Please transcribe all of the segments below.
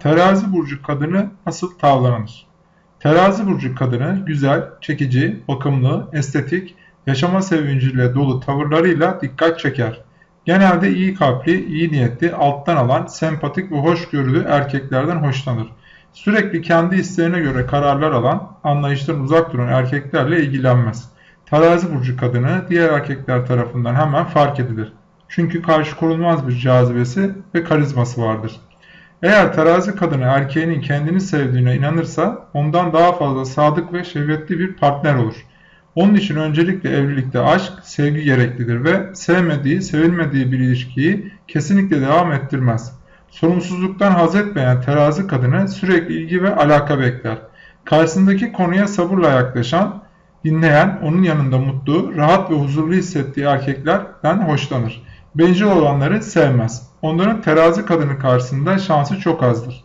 Terazi burcu kadını nasıl tavlanır? Terazi burcu kadını güzel, çekici, bakımlı, estetik, yaşama sevinciyle dolu tavırlarıyla dikkat çeker. Genelde iyi kalpli, iyi niyetli, alttan alan, sempatik ve hoşgörülü erkeklerden hoşlanır. Sürekli kendi isteğine göre kararlar alan, anlayıştan uzak duran erkeklerle ilgilenmez. Terazi burcu kadını diğer erkekler tarafından hemen fark edilir. Çünkü karşı korunmaz bir cazibesi ve karizması vardır. Eğer terazi kadını erkeğinin kendini sevdiğine inanırsa ondan daha fazla sadık ve şehvetli bir partner olur. Onun için öncelikle evlilikte aşk, sevgi gereklidir ve sevmediği, sevilmediği bir ilişkiyi kesinlikle devam ettirmez. Sorumsuzluktan haz etmeyen terazi kadını sürekli ilgi ve alaka bekler. Karşısındaki konuya sabırla yaklaşan, dinleyen, onun yanında mutlu, rahat ve huzurlu hissettiği erkeklerden hoşlanır. Bencil olanları sevmez. Onların terazi kadını karşısında şansı çok azdır.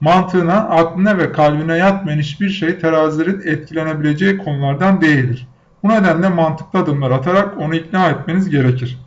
Mantığına, aklına ve kalbine yatmayan hiçbir şey terazilerin etkilenebileceği konulardan değildir. Bu nedenle mantıklı adımlar atarak onu ikna etmeniz gerekir.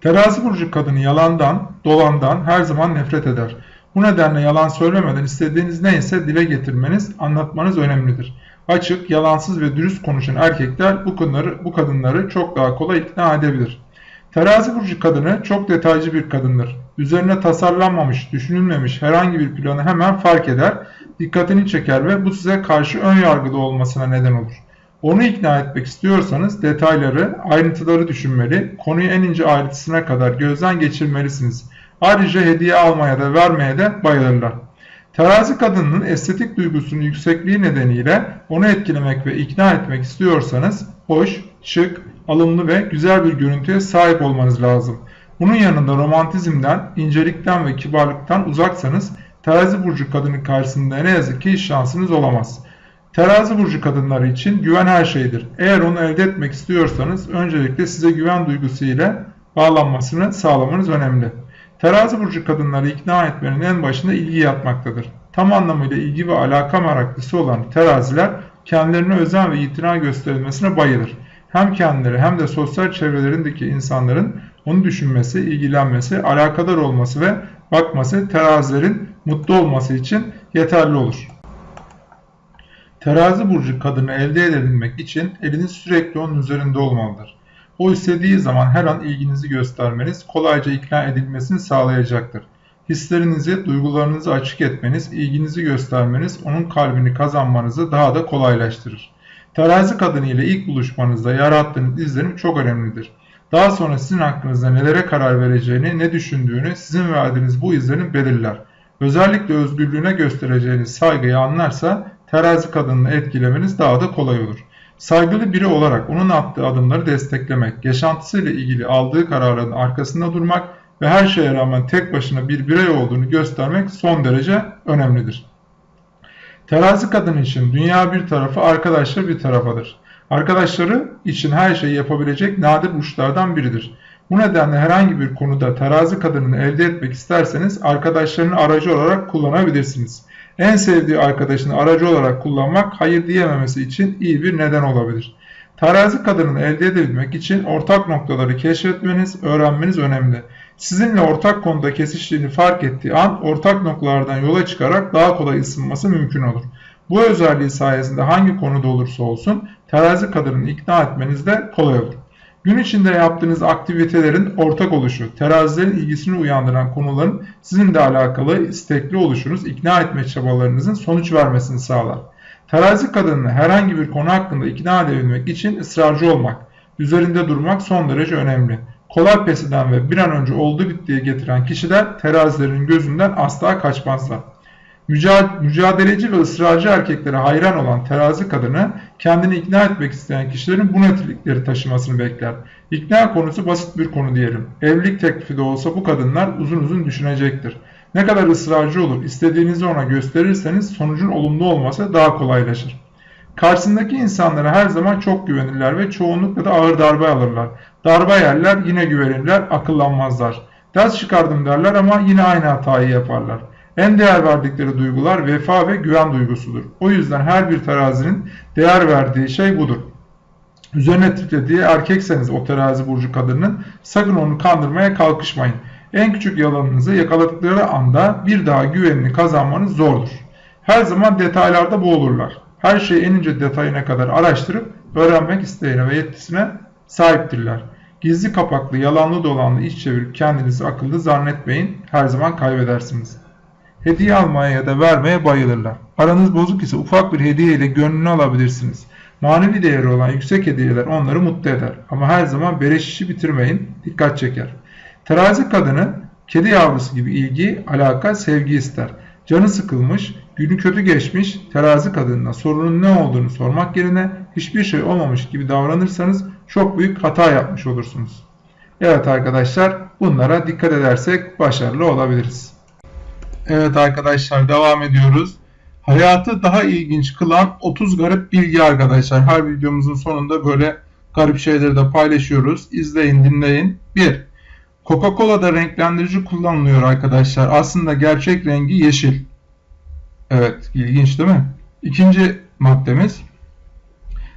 Terazi burcu kadını yalandan, dolandan her zaman nefret eder. Bu nedenle yalan söylemeden istediğiniz neyse dile getirmeniz, anlatmanız önemlidir. Açık, yalansız ve dürüst konuşan erkekler bu, konuları, bu kadınları çok daha kolay ikna edebilir. Terazi burcu kadını çok detaycı bir kadındır. Üzerine tasarlanmamış, düşünülmemiş herhangi bir planı hemen fark eder, dikkatini çeker ve bu size karşı ön yargılı olmasına neden olur. Onu ikna etmek istiyorsanız detayları, ayrıntıları düşünmeli, konuyu en ince ayrıntısına kadar gözden geçirmelisiniz. Ayrıca hediye almaya da vermeye de bayılırlar. Terazi kadının estetik duygusunun yüksekliği nedeniyle onu etkilemek ve ikna etmek istiyorsanız hoş, şık, alımlı ve güzel bir görüntüye sahip olmanız lazım. Bunun yanında romantizmden, incelikten ve kibarlıktan uzaksanız terazi burcu kadının karşısında ne yazık ki şansınız olamaz. Terazi burcu kadınları için güven her şeydir. Eğer onu elde etmek istiyorsanız öncelikle size güven duygusu ile bağlanmasını sağlamanız önemli. Terazi burcu kadınları ikna etmenin en başında ilgi yatmaktadır. Tam anlamıyla ilgi ve alaka meraklısı olan teraziler kendilerine özen ve itina gösterilmesine bayılır. Hem kendileri hem de sosyal çevrelerindeki insanların onu düşünmesi, ilgilenmesi, alakadar olması ve bakması terazilerin mutlu olması için yeterli olur. Terazi burcu kadını elde edebilmek için eliniz sürekli onun üzerinde olmalıdır. O istediği zaman her an ilginizi göstermeniz kolayca ikna edilmesini sağlayacaktır. Hislerinizi, duygularınızı açık etmeniz, ilginizi göstermeniz onun kalbini kazanmanızı daha da kolaylaştırır. Terazi kadını ile ilk buluşmanızda yarattığınız izlenim çok önemlidir. Daha sonra sizin hakkınızda nelere karar vereceğini, ne düşündüğünü sizin verdiğiniz bu izlenim belirler. Özellikle özgürlüğüne göstereceğiniz saygıyı anlarsa terazi kadınını etkilemeniz daha da kolay olur. Saygılı biri olarak onun attığı adımları desteklemek, yaşantısıyla ilgili aldığı kararların arkasında durmak ve her şeye rağmen tek başına bir birey olduğunu göstermek son derece önemlidir. Terazi kadın için dünya bir tarafı, arkadaşlar bir tarafadır. Arkadaşları için her şeyi yapabilecek nadir uçlardan biridir. Bu nedenle herhangi bir konuda terazi kadınını elde etmek isterseniz arkadaşlarını aracı olarak kullanabilirsiniz. En sevdiği arkadaşını aracı olarak kullanmak hayır diyememesi için iyi bir neden olabilir. Terazi kadını elde edebilmek için ortak noktaları keşfetmeniz, öğrenmeniz önemli. Sizinle ortak konuda kesiştiğini fark ettiği an ortak noktalardan yola çıkarak daha kolay ısınması mümkün olur. Bu özelliği sayesinde hangi konuda olursa olsun terazi kadını ikna etmeniz de kolay olur. Gün içinde yaptığınız aktivitelerin ortak oluşu, terazilerin ilgisini uyandıran konuların sizinle alakalı istekli oluşunuz, ikna etme çabalarınızın sonuç vermesini sağlar. Terazi kadınını herhangi bir konu hakkında ikna edebilmek için ısrarcı olmak, üzerinde durmak son derece önemli. Kolay pes ve bir an önce oldu bittiye getiren kişiler terazilerin gözünden asla kaçmazlar. Mücadeleci ve ısrarcı erkeklere hayran olan terazi kadını kendini ikna etmek isteyen kişilerin bu nitelikleri taşımasını bekler. İkna konusu basit bir konu diyelim. Evlilik teklifi de olsa bu kadınlar uzun uzun düşünecektir. Ne kadar ısrarcı olur istediğinizi ona gösterirseniz sonucun olumlu olması daha kolaylaşır. Karşısındaki insanlara her zaman çok güvenirler ve çoğunlukla da ağır darbe alırlar. Darbe yerler yine güvenirler, akıllanmazlar. Ders çıkardım derler ama yine aynı hatayı yaparlar. En değer verdikleri duygular vefa ve güven duygusudur. O yüzden her bir terazinin değer verdiği şey budur. Üzerine titrediği erkekseniz o terazi burcu kadının sakın onu kandırmaya kalkışmayın. En küçük yalanınızı yakaladıkları anda bir daha güvenini kazanmanız zordur. Her zaman detaylarda boğulurlar. Her şeyi en ince detayına kadar araştırıp öğrenmek isteğine ve yetisine sahiptirler. Gizli kapaklı, yalanlı dolanlı iş çevirip kendinizi akıllı zannetmeyin. Her zaman kaybedersiniz. Hediye almaya ya da vermeye bayılırlar. Aranız bozuk ise ufak bir hediye ile gönlünü alabilirsiniz. Manevi değeri olan yüksek hediyeler onları mutlu eder. Ama her zaman beleş işi bitirmeyin, dikkat çeker. Terazi kadını kedi yavrusu gibi ilgi, alaka, sevgi ister. Canı sıkılmış, günü kötü geçmiş terazi kadınına sorunun ne olduğunu sormak yerine hiçbir şey olmamış gibi davranırsanız çok büyük hata yapmış olursunuz. Evet arkadaşlar bunlara dikkat edersek başarılı olabiliriz. Evet arkadaşlar devam ediyoruz. Hayatı daha ilginç kılan 30 garip bilgi arkadaşlar. Her videomuzun sonunda böyle garip şeyleri de paylaşıyoruz. İzleyin dinleyin. 1. Coca-Cola'da renklendirici kullanılıyor arkadaşlar. Aslında gerçek rengi yeşil. Evet ilginç değil mi? İkinci maddemiz.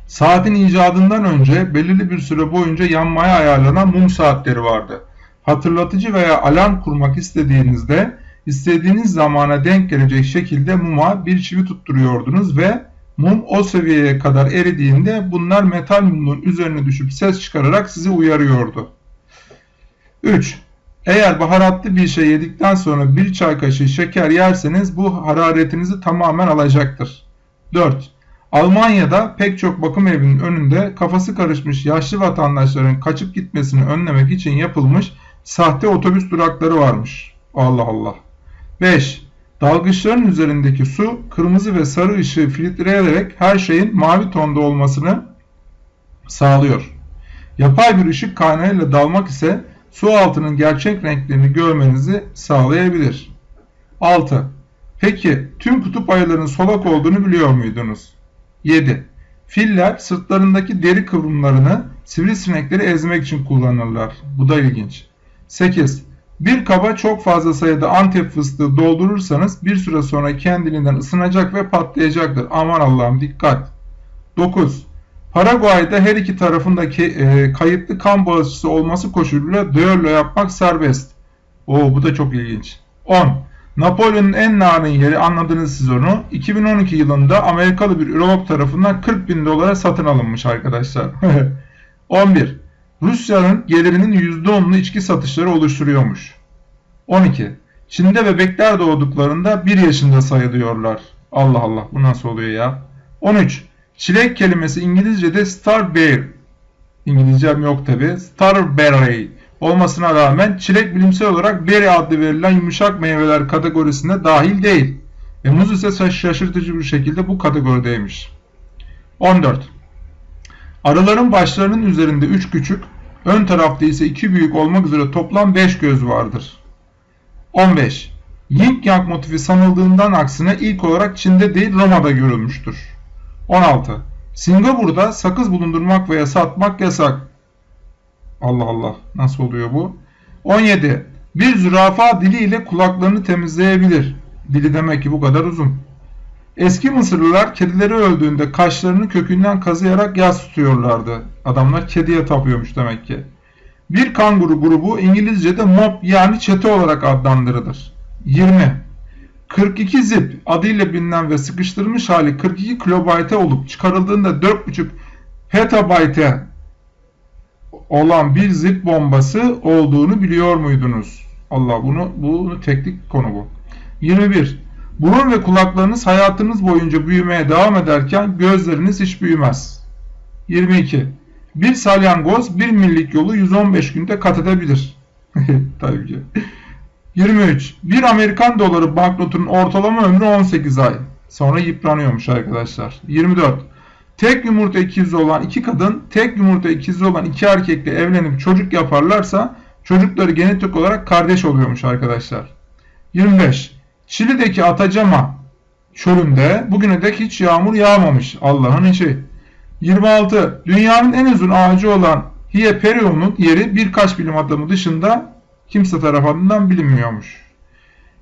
Saatin icadından önce belirli bir süre boyunca yanmaya ayarlanan mum saatleri vardı. Hatırlatıcı veya alarm kurmak istediğinizde istediğiniz zamana denk gelecek şekilde muma bir çivi tutturuyordunuz ve mum o seviyeye kadar eridiğinde bunlar metal mumun üzerine düşüp ses çıkararak sizi uyarıyordu. 3. Eğer baharatlı bir şey yedikten sonra bir çay kaşığı şeker yerseniz bu hararetinizi tamamen alacaktır. 4. Almanya'da pek çok bakım evinin önünde kafası karışmış yaşlı vatandaşların kaçıp gitmesini önlemek için yapılmış sahte otobüs durakları varmış. Allah Allah. 5. Dalgıçların üzerindeki su kırmızı ve sarı ışığı filtreleyerek her şeyin mavi tonda olmasını sağlıyor. Yapay bir ışık kaynağıyla dalmak ise su altının gerçek renklerini görmenizi sağlayabilir. 6. Peki tüm kutup ayılarının solak olduğunu biliyor muydunuz? 7. Filler sırtlarındaki deri kıvrımlarını sivrisinekleri ezmek için kullanırlar. Bu da ilginç. 8. Bir kaba çok fazla sayıda antep fıstığı doldurursanız bir süre sonra kendiliğinden ısınacak ve patlayacaktır. Aman Allah'ım dikkat. 9. Paraguay'da her iki tarafındaki e, kayıtlı kan bağışçısı olması koşuluyla düello yapmak serbest. Oo bu da çok ilginç. 10. Napolyon'un en narin yeri anladınız siz onu. 2012 yılında Amerikalı bir ürolog tarafından 40 bin dolara satın alınmış arkadaşlar. 11. Rusya'nın gelirinin %10'unu içki satışları oluşturuyormuş. 12. Çin'de bebekler doğduklarında 1 yaşında sayılıyorlar. Allah Allah bu nasıl oluyor ya? 13. Çilek kelimesi İngilizce'de starberry. İngilizcem yok tabi. Starberry olmasına rağmen çilek bilimsel olarak berry adlı verilen yumuşak meyveler kategorisine dahil değil. Ve muz ise şaşırtıcı bir şekilde bu kategorideymiş. 14. Arıların başlarının üzerinde 3 küçük, ön tarafta ise 2 büyük olmak üzere toplam 5 göz vardır. 15. Yin Yang motifi sanıldığından aksine ilk olarak Çin'de değil Roma'da görülmüştür. 16. Singapur'da sakız bulundurmak veya satmak yasak. Allah Allah nasıl oluyor bu? 17. Bir zürafa diliyle kulaklarını temizleyebilir. Dili demek ki bu kadar uzun. Eski Mısırlılar kedileri öldüğünde kaşlarını kökünden kazıyarak yas tutuyorlardı. Adamlar kediye tapıyormuş demek ki. Bir kanguru grubu İngilizce'de mob yani çete olarak adlandırılır. 20. 42 zip adıyla bilinen ve sıkıştırılmış hali 42 kilobayte olup çıkarıldığında 4.5 petabayte olan bir zip bombası olduğunu biliyor muydunuz? Allah bunu bunu teknik konu bu. 21. Burun ve kulaklarınız hayatınız boyunca büyümeye devam ederken gözleriniz hiç büyümez. 22. Bir salyangoz bir millik yolu 115 günde kat edebilir. Tabii ki. 23. Bir Amerikan doları banknotunun ortalama ömrü 18 ay. Sonra yıpranıyormuş arkadaşlar. 24. Tek yumurta ikizi olan iki kadın tek yumurta ikizi olan iki erkekle evlenip çocuk yaparlarsa çocukları genetik olarak kardeş oluyormuş arkadaşlar. 25. Şili'deki Atacama çölünde bugüne dek hiç yağmur yağmamış. Allah'ın işi. 26. Dünyanın en uzun ağacı olan Hyperion'un yeri birkaç bilim adamı dışında kimse tarafından bilinmiyormuş.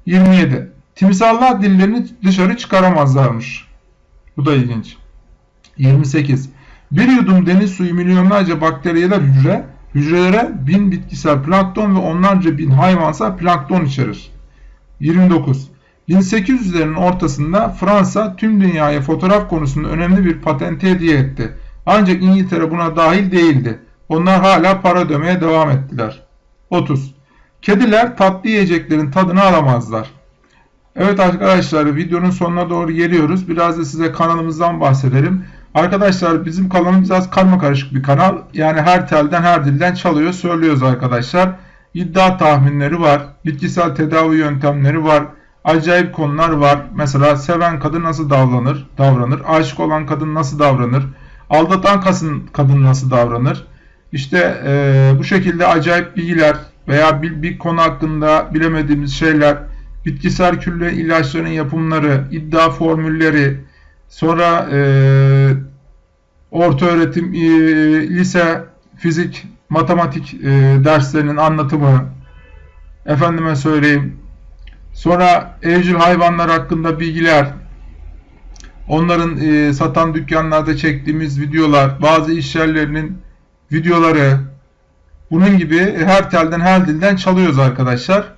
27. Timsallar dillerini dışarı çıkaramazlarmış. Bu da ilginç. 28. Bir yudum deniz suyu milyonlarca bakteriyel hücre, Hücrelere bin bitkisel plankton ve onlarca bin hayvansal plankton içerir. 29. 1800'lerin ortasında Fransa tüm dünyaya fotoğraf konusunda önemli bir patenti hediye etti. Ancak İngiltere buna dahil değildi. Onlar hala para ödemeye devam ettiler. 30. Kediler tatlı yiyeceklerin tadını alamazlar. Evet arkadaşlar videonun sonuna doğru geliyoruz. Biraz da size kanalımızdan bahsedelim. Arkadaşlar bizim kanalımız biraz karma karışık bir kanal. Yani her telden her dilden çalıyor söylüyoruz arkadaşlar. İddia tahminleri var. Bitkisel tedavi yöntemleri var. Acayip konular var. Mesela seven kadın nasıl davranır? Davranır. Aşık olan kadın nasıl davranır? Aldatan kadın, nasıl davranır? İşte e, bu şekilde acayip bilgiler veya bir, bir konu hakkında bilemediğimiz şeyler, bitkisel külle ilaçların yapımları, iddia formülleri, sonra e, orta öğretim, e, lise, fizik, matematik e, derslerinin anlatımı, efendime söyleyeyim, sonra evcil hayvanlar hakkında bilgiler, onların e, satan dükkanlarda çektiğimiz videolar, bazı iş yerlerinin videoları, bunun gibi her telden her dilden çalıyoruz arkadaşlar.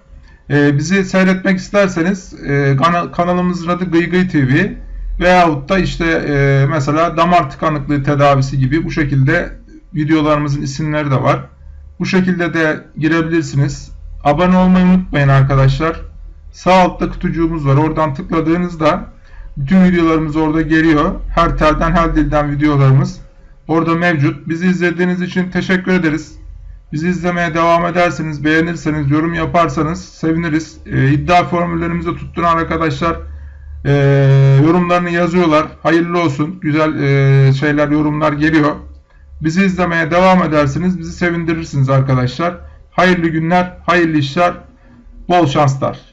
Ee, bizi seyretmek isterseniz e, kana, kanalımızın adı Gıy Gıy TV veyahut da işte e, mesela damar tıkanıklığı tedavisi gibi bu şekilde videolarımızın isimleri de var. Bu şekilde de girebilirsiniz. Abone olmayı unutmayın arkadaşlar. Sağ altta kutucuğumuz var. Oradan tıkladığınızda bütün videolarımız orada geliyor. Her telden her dilden videolarımız orada mevcut. Bizi izlediğiniz için teşekkür ederiz. Bizi izlemeye devam ederseniz, beğenirseniz, yorum yaparsanız seviniriz. E, iddia formüllerimizi tutturan arkadaşlar e, yorumlarını yazıyorlar. Hayırlı olsun. Güzel e, şeyler, yorumlar geliyor. Bizi izlemeye devam ederseniz bizi sevindirirsiniz arkadaşlar. Hayırlı günler, hayırlı işler, bol şanslar.